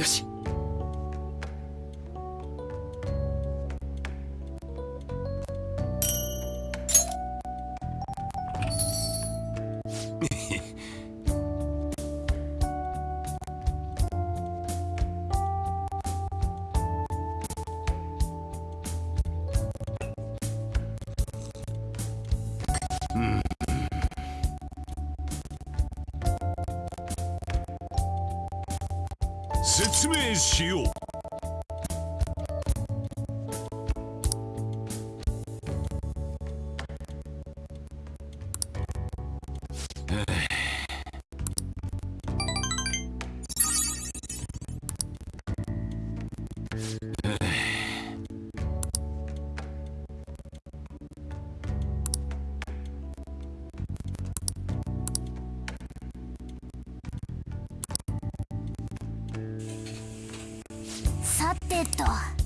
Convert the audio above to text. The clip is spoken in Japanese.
よし。説明しよう。さてと。